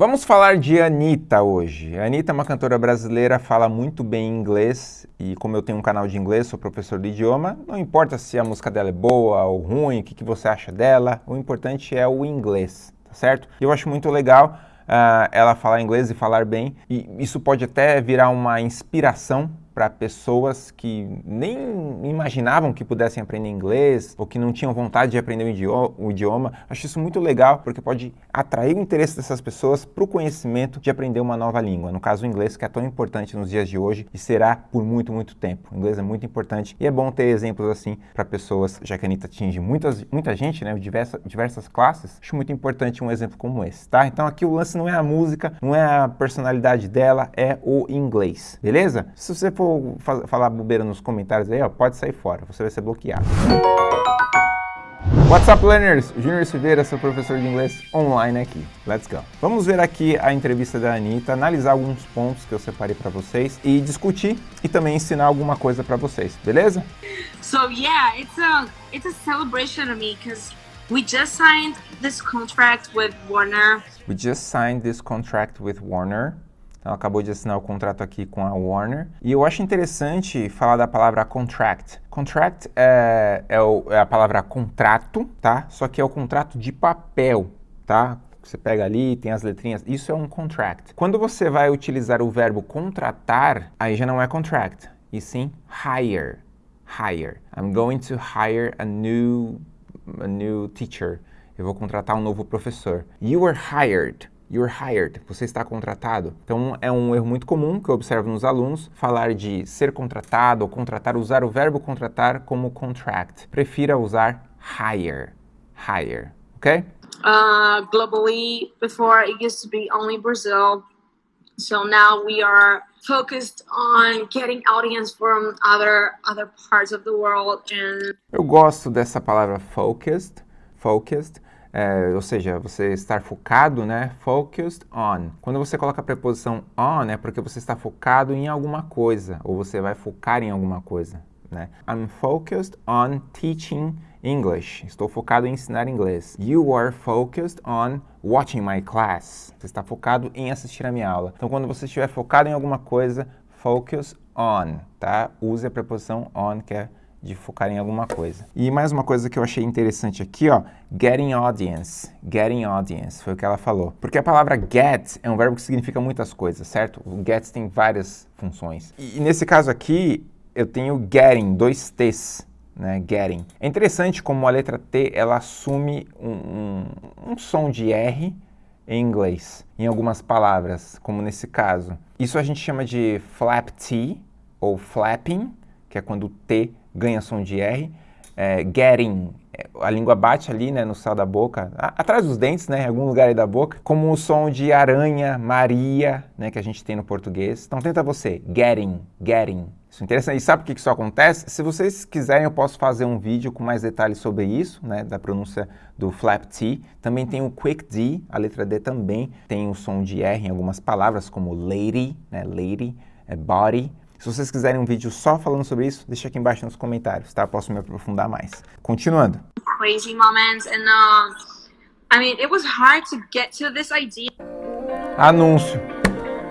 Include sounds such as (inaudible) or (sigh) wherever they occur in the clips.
Vamos falar de Anitta hoje. A Anitta é uma cantora brasileira, fala muito bem inglês e como eu tenho um canal de inglês, sou professor de idioma, não importa se a música dela é boa ou ruim, o que, que você acha dela, o importante é o inglês, tá certo? Eu acho muito legal uh, ela falar inglês e falar bem, e isso pode até virar uma inspiração para pessoas que nem imaginavam que pudessem aprender inglês ou que não tinham vontade de aprender o idioma. Acho isso muito legal porque pode atrair o interesse dessas pessoas para o conhecimento de aprender uma nova língua. No caso, o inglês, que é tão importante nos dias de hoje e será por muito, muito tempo. O inglês é muito importante e é bom ter exemplos assim para pessoas, já que a Anitta atinge muitas, muita gente, né, diversa, diversas classes. Acho muito importante um exemplo como esse, tá? Então aqui o lance não é a música, não é a personalidade dela, é o inglês, beleza? Se você for falar bobeira nos comentários aí, ó, pode sair fora, você vai ser bloqueado. What's up, learners? Júnior Silveira, seu professor de inglês online aqui. Let's go. Vamos ver aqui a entrevista da Anitta, analisar alguns pontos que eu separei para vocês e discutir e também ensinar alguma coisa para vocês, beleza? So yeah, it's a it's a celebration to me because we just signed this contract with Warner. We just signed this contract with Warner. Então, acabou de assinar o contrato aqui com a Warner. E eu acho interessante falar da palavra contract. Contract é, é, o, é a palavra contrato, tá? Só que é o contrato de papel, tá? Você pega ali, tem as letrinhas, isso é um contract. Quando você vai utilizar o verbo contratar, aí já não é contract, e sim hire. Hire. I'm going to hire a new, a new teacher. Eu vou contratar um novo professor. You were hired. You're hired, você está contratado. Então é um erro muito comum que eu observo nos alunos, falar de ser contratado ou contratar, usar o verbo contratar como contract. Prefira usar hire, hire, ok? Uh, globally, before it used to be only Brazil, so now we are focused on getting audience from other other parts of the world and Eu gosto dessa palavra focused, focused, é, ou seja, você estar focado, né? Focused on. Quando você coloca a preposição on, é porque você está focado em alguma coisa, ou você vai focar em alguma coisa, né? I'm focused on teaching English. Estou focado em ensinar inglês. You are focused on watching my class. Você está focado em assistir a minha aula. Então, quando você estiver focado em alguma coisa, focus on, tá? Use a preposição on, que é de focar em alguma coisa. E mais uma coisa que eu achei interessante aqui, ó, getting audience, getting audience, foi o que ela falou. Porque a palavra get é um verbo que significa muitas coisas, certo? O get tem várias funções. E, e nesse caso aqui, eu tenho getting, dois T's, né, getting. É interessante como a letra T, ela assume um, um, um som de R em inglês, em algumas palavras, como nesse caso. Isso a gente chama de flap T, ou flapping, que é quando o T ganha som de R. É, getting, é, a língua bate ali né, no céu da boca, a, atrás dos dentes, né, em algum lugar aí da boca, como o som de aranha, Maria, né, que a gente tem no português. Então tenta você, getting, getting. Isso é interessante. E sabe por que isso acontece? Se vocês quiserem, eu posso fazer um vídeo com mais detalhes sobre isso, né, da pronúncia do flap T. Também tem o quick D, a letra D também tem o som de R em algumas palavras, como lady, né, lady, é body. Se vocês quiserem um vídeo só falando sobre isso, deixa aqui embaixo nos comentários, tá? Posso me aprofundar mais. Continuando. Crazy moments and uh, I mean, it was hard to get to this idea. Anúncio.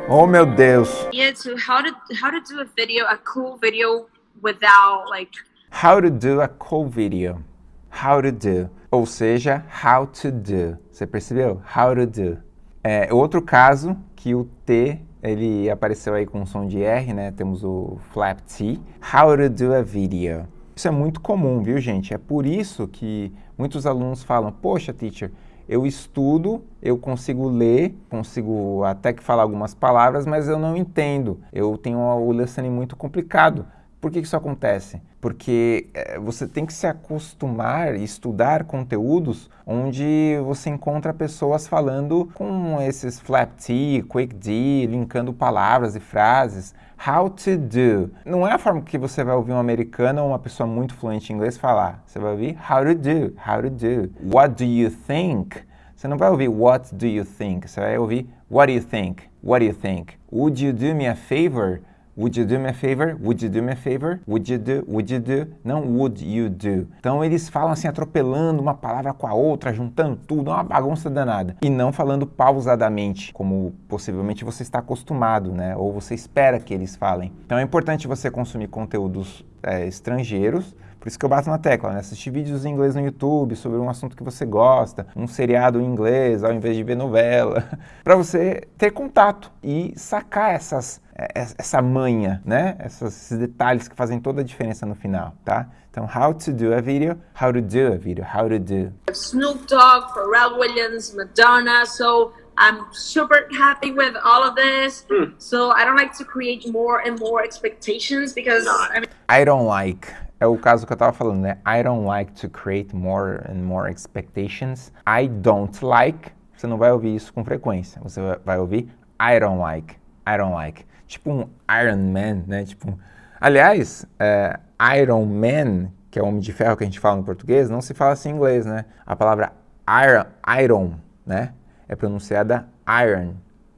Oh meu Deus. Yeah, to how to how to do a video, a cool video without like How to do a cool video. How to do. Ou seja, how to do. Você percebeu? How to do. É outro caso que o T ele apareceu aí com som de R, né? Temos o flap T. How to do a video. Isso é muito comum, viu, gente? É por isso que muitos alunos falam, poxa, teacher, eu estudo, eu consigo ler, consigo até que falar algumas palavras, mas eu não entendo. Eu tenho o listening muito complicado. Por que isso acontece? Porque é, você tem que se acostumar e estudar conteúdos onde você encontra pessoas falando com esses flap T, quick D, linkando palavras e frases. How to do. Não é a forma que você vai ouvir um americano ou uma pessoa muito fluente em inglês falar. Você vai ouvir how to do, how to do. What do you think? Você não vai ouvir what do you think? Você vai ouvir what do you think? What do you think? Would you do me a favor? Would you do me a favor? Would you do me a favor? Would you do? Would you do? Não would you do. Então eles falam assim, atropelando uma palavra com a outra, juntando tudo, é uma bagunça danada. E não falando pausadamente, como possivelmente você está acostumado, né? Ou você espera que eles falem. Então é importante você consumir conteúdos é, estrangeiros, por isso que eu bato na tecla, né? Assistir vídeos em inglês no YouTube sobre um assunto que você gosta, um seriado em inglês, ao invés de ver novela, (laughs) para você ter contato e sacar essas, é, essa manha, né? esses detalhes que fazem toda a diferença no final, tá? Então, how to do a video, how to do a video, how to do. Snoop Dogg, Pharrell Williams, Madonna, so I'm super happy with all of this. Mm. So I don't like to create more and more expectations because I, mean, I don't like é o caso que eu estava falando, né? I don't like to create more and more expectations. I don't like, você não vai ouvir isso com frequência. Você vai ouvir I don't like, I don't like. Tipo um Iron Man, né? Tipo, aliás, é, Iron Man, que é o Homem de Ferro que a gente fala no português, não se fala assim em inglês, né? A palavra iron, iron, né? É pronunciada iron,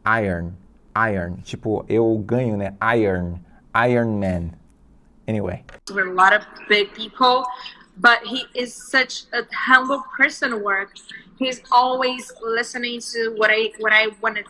iron, iron. Tipo, eu ganho, né? Iron, Iron Man. Anyway. We're a lot of big people, but he is such a humble person work. He's always listening to what I what I want to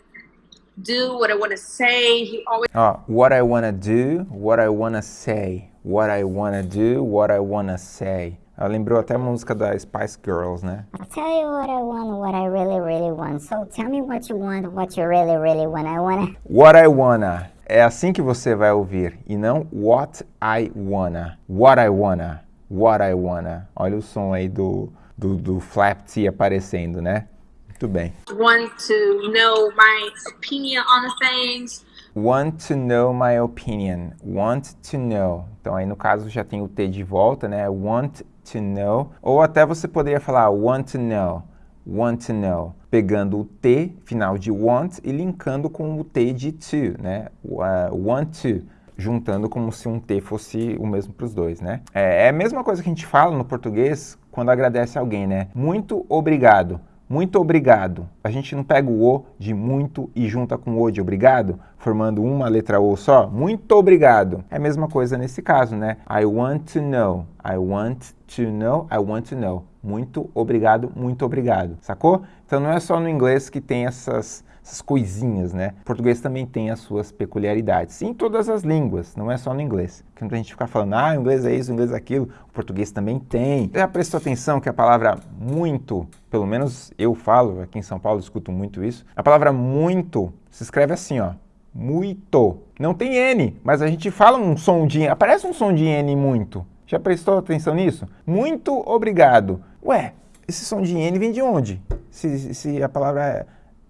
do, what I want to say. He always oh, what I want to do, what I want to say, what I want to do, what I want to say. Ela lembrou até a música da Spice Girls, né? I'll tell you what I want, what I really, really want. So tell me what you want, what you really, really want. I wanna. What I wanna. É assim que você vai ouvir e não what I wanna. What I wanna. What I wanna. Olha o som aí do, do, do flap T aparecendo, né? Muito bem. Want to know my opinion on things. Want to know my opinion. Want to know. Então aí no caso já tem o T de volta, né? Want to know. Ou até você poderia falar want to know want to know, pegando o T, final de want, e linkando com o T de to, né? Uh, want to, juntando como se um T fosse o mesmo para os dois, né? É, é a mesma coisa que a gente fala no português quando agradece alguém, né? Muito obrigado. Muito obrigado. A gente não pega o O de muito e junta com o O de obrigado, formando uma letra O só? Muito obrigado. É a mesma coisa nesse caso, né? I want to know. I want to know. I want to know. Muito obrigado, muito obrigado. Sacou? Então não é só no inglês que tem essas essas coisinhas, né? O português também tem as suas peculiaridades. Em todas as línguas, não é só no inglês. Que a gente fica falando, ah, o inglês é isso, o inglês é aquilo. O português também tem. Já prestou atenção que a palavra muito, pelo menos eu falo, aqui em São Paulo escuto muito isso. A palavra muito se escreve assim, ó. Muito. Não tem N, mas a gente fala um som de... Aparece um som de N muito. Já prestou atenção nisso? Muito obrigado. Ué, esse som de N vem de onde? Se, se a palavra é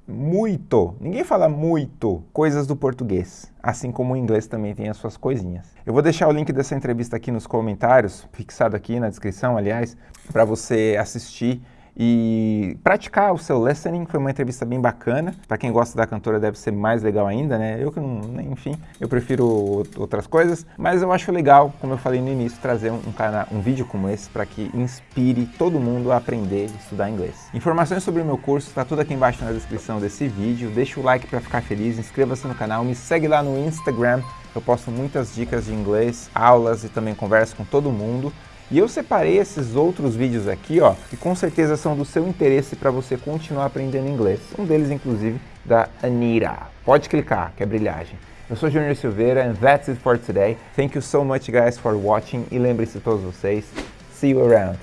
muito. Ninguém fala muito coisas do português, assim como o inglês também tem as suas coisinhas. Eu vou deixar o link dessa entrevista aqui nos comentários, fixado aqui na descrição, aliás, para você assistir e praticar o seu listening. Foi uma entrevista bem bacana. Para quem gosta da cantora deve ser mais legal ainda, né? Eu que não, enfim, eu prefiro outras coisas, mas eu acho legal, como eu falei no início, trazer um, um, um vídeo como esse para que inspire todo mundo a aprender e estudar inglês. Informações sobre o meu curso está tudo aqui embaixo na descrição desse vídeo. Deixa o like para ficar feliz, inscreva-se no canal, me segue lá no Instagram. Eu posto muitas dicas de inglês, aulas e também converso com todo mundo. E eu separei esses outros vídeos aqui, ó, que com certeza são do seu interesse para você continuar aprendendo inglês. Um deles, inclusive, da Anira. Pode clicar, que é brilhagem. Eu sou Junior Silveira and that's it for today. Thank you so much guys for watching e lembre-se todos vocês, see you around.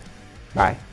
Bye.